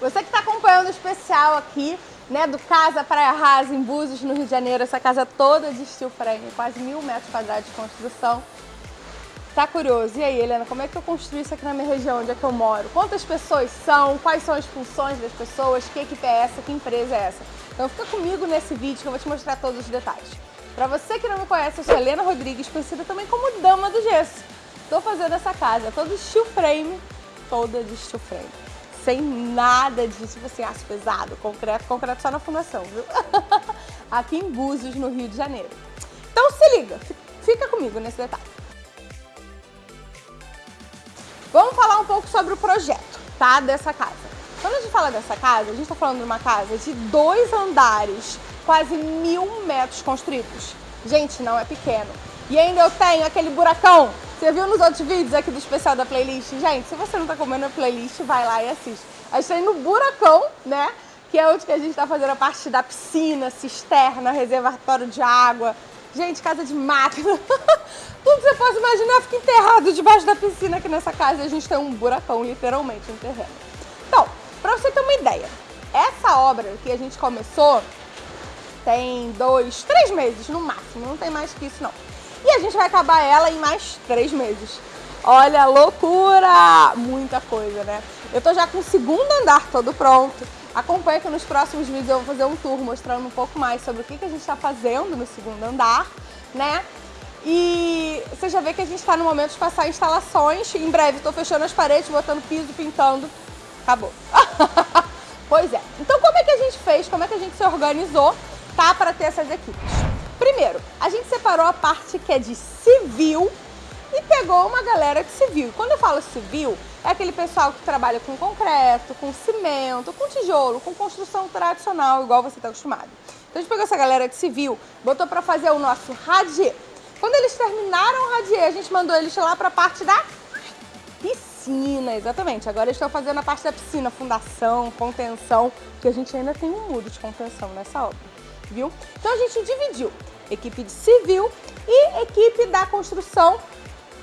Você que está acompanhando o especial aqui, né, do Casa Praia Rasa, em Búzios, no Rio de Janeiro, essa casa toda de steel frame, quase mil metros quadrados de construção. Tá curioso? E aí, Helena, como é que eu construí isso aqui na minha região, onde é que eu moro? Quantas pessoas são? Quais são as funções das pessoas? Que equipe é essa? Que empresa é essa? Então fica comigo nesse vídeo que eu vou te mostrar todos os detalhes. Para você que não me conhece, eu sou Helena Rodrigues, conhecida também como Dama do Gesso. Estou fazendo essa casa toda steel frame, toda de steel frame. Sem nada de, tipo assim, aço pesado, concreto, concreto só na fundação, viu? Aqui em Búzios, no Rio de Janeiro. Então se liga, fica comigo nesse detalhe. Vamos falar um pouco sobre o projeto, tá? Dessa casa. Quando a gente fala dessa casa, a gente está falando de uma casa de dois andares, quase mil metros construídos. Gente, não é pequeno. E ainda eu tenho aquele buracão. Você viu nos outros vídeos aqui do especial da playlist? Gente, se você não está comendo a playlist, vai lá e assiste. A gente tá no buracão, né? Que é onde que a gente está fazendo a parte da piscina, cisterna, reservatório de água. Gente, casa de máquina. Tudo que você possa imaginar fica enterrado debaixo da piscina aqui nessa casa. E a gente tem um buracão, literalmente, no terreno. Então, para você ter uma ideia, essa obra que a gente começou tem dois, três meses no máximo, não tem mais que isso não. E a gente vai acabar ela em mais três meses. Olha, loucura! Muita coisa, né? Eu tô já com o segundo andar todo pronto. Acompanha que nos próximos vídeos eu vou fazer um tour mostrando um pouco mais sobre o que, que a gente está fazendo no segundo andar, né? E você já vê que a gente está no momento de passar instalações. Em breve estou fechando as paredes, botando piso, pintando. Acabou. pois é. Então como é que a gente fez? Como é que a gente se organizou, tá? Para ter essas equipes. Primeiro, a gente separou a parte que é de civil e pegou uma galera de civil. Quando eu falo civil, é aquele pessoal que trabalha com concreto, com cimento, com tijolo, com construção tradicional, igual você está acostumado. Então a gente pegou essa galera de civil, botou para fazer o nosso radier. Quando eles terminaram o radier, a gente mandou eles lá para a parte da piscina, exatamente. Agora eles estão fazendo a parte da piscina, fundação, contenção, que a gente ainda tem um muro de contenção nessa obra, viu? Então a gente dividiu equipe de civil e equipe da construção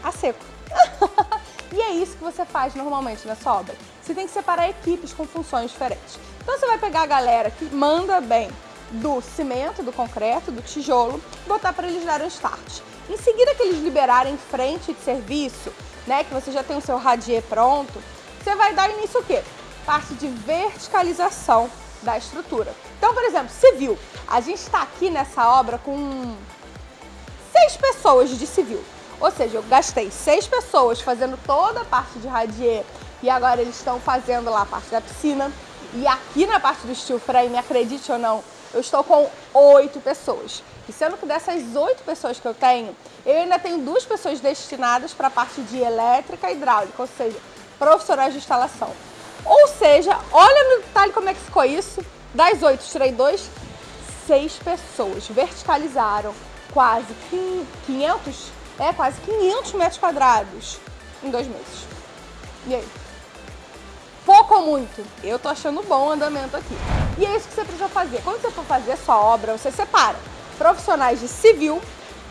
a seco. e é isso que você faz normalmente nessa obra. Você tem que separar equipes com funções diferentes. Então você vai pegar a galera que manda bem do cimento, do concreto, do tijolo, botar para eles darem start. Em seguida que eles liberarem frente de serviço, né, que você já tem o seu radier pronto, você vai dar início o quê? Parte de verticalização da estrutura. Então, por exemplo, civil. A gente está aqui nessa obra com seis pessoas de civil. Ou seja, eu gastei seis pessoas fazendo toda a parte de radier e agora eles estão fazendo lá a parte da piscina. E aqui na parte do steel frame, acredite ou não, eu estou com oito pessoas. E sendo que dessas oito pessoas que eu tenho, eu ainda tenho duas pessoas destinadas para a parte de elétrica e hidráulica, ou seja, profissionais de instalação. Ou seja, olha no detalhe como é que ficou isso. Das oito, tirei dois, seis pessoas verticalizaram quase 500, é, quase 500 metros quadrados em dois meses. E aí? Pouco ou muito? Eu tô achando bom o andamento aqui. E é isso que você precisa fazer. Quando você for fazer sua obra, você separa profissionais de civil,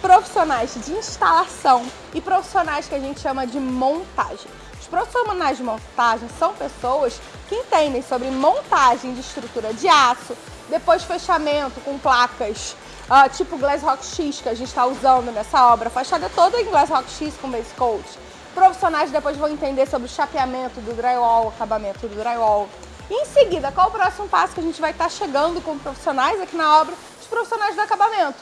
profissionais de instalação e profissionais que a gente chama de montagem. Os profissionais de montagem são pessoas que entendem sobre montagem de estrutura de aço, depois fechamento com placas uh, tipo Glass Rock X que a gente está usando nessa obra, fachada toda em Glass Rock X com base coat. Profissionais depois vão entender sobre o chapeamento do drywall, acabamento do drywall. E em seguida, qual o próximo passo que a gente vai estar tá chegando com profissionais aqui na obra? Os profissionais do acabamento.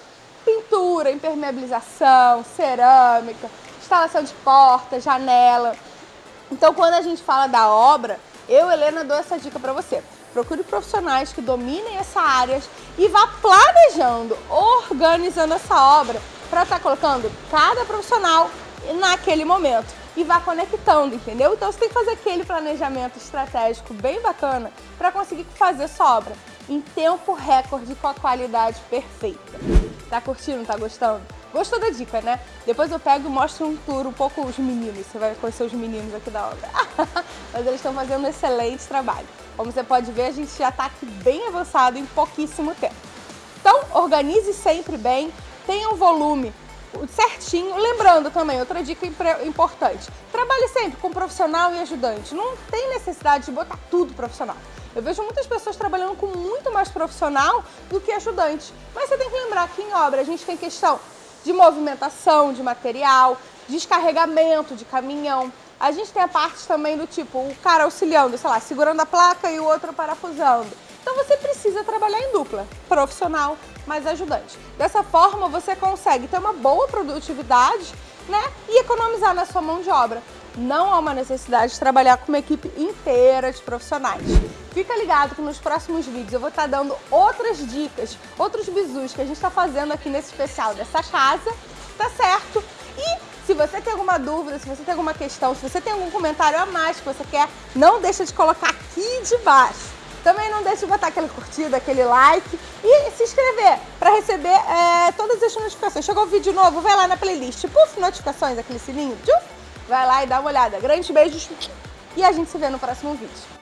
Pintura, impermeabilização, cerâmica, instalação de porta, janela. Então, quando a gente fala da obra, eu, Helena, dou essa dica para você. Procure profissionais que dominem essa área e vá planejando, organizando essa obra para estar tá colocando cada profissional naquele momento e vá conectando, entendeu? Então você tem que fazer aquele planejamento estratégico bem bacana para conseguir fazer sua obra em tempo recorde com a qualidade perfeita. Tá curtindo? Tá gostando? Gostou da dica, né? Depois eu pego e mostro um tour um pouco os meninos, você vai conhecer os meninos aqui da obra. Mas eles estão fazendo um excelente trabalho. Como você pode ver, a gente já está aqui bem avançado em pouquíssimo tempo. Então, organize sempre bem, tenha um volume certinho. Lembrando também, outra dica importante, trabalhe sempre com profissional e ajudante. Não tem necessidade de botar tudo profissional. Eu vejo muitas pessoas trabalhando com muito mais profissional do que ajudante. Mas você tem que lembrar que em obra a gente tem questão de movimentação de material, descarregamento de caminhão. A gente tem a parte também do tipo, o cara auxiliando, sei lá, segurando a placa e o outro parafusando. Então você precisa trabalhar em dupla, profissional mais ajudante. Dessa forma você consegue ter uma boa produtividade né, e economizar na sua mão de obra. Não há uma necessidade de trabalhar com uma equipe inteira de profissionais. Fica ligado que nos próximos vídeos eu vou estar dando outras dicas, outros bizus que a gente está fazendo aqui nesse especial dessa casa, tá certo? E se você tem alguma dúvida, se você tem alguma questão, se você tem algum comentário a mais que você quer, não deixa de colocar aqui de baixo. Também não deixe de botar aquele curtida, aquele like e se inscrever para receber é, todas as notificações. Chegou vídeo novo, vai lá na playlist, puf, notificações, aquele sininho, vai lá e dá uma olhada. Grandes beijos e a gente se vê no próximo vídeo.